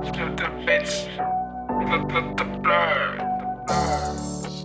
the bitch. The, the, the blur. The blur.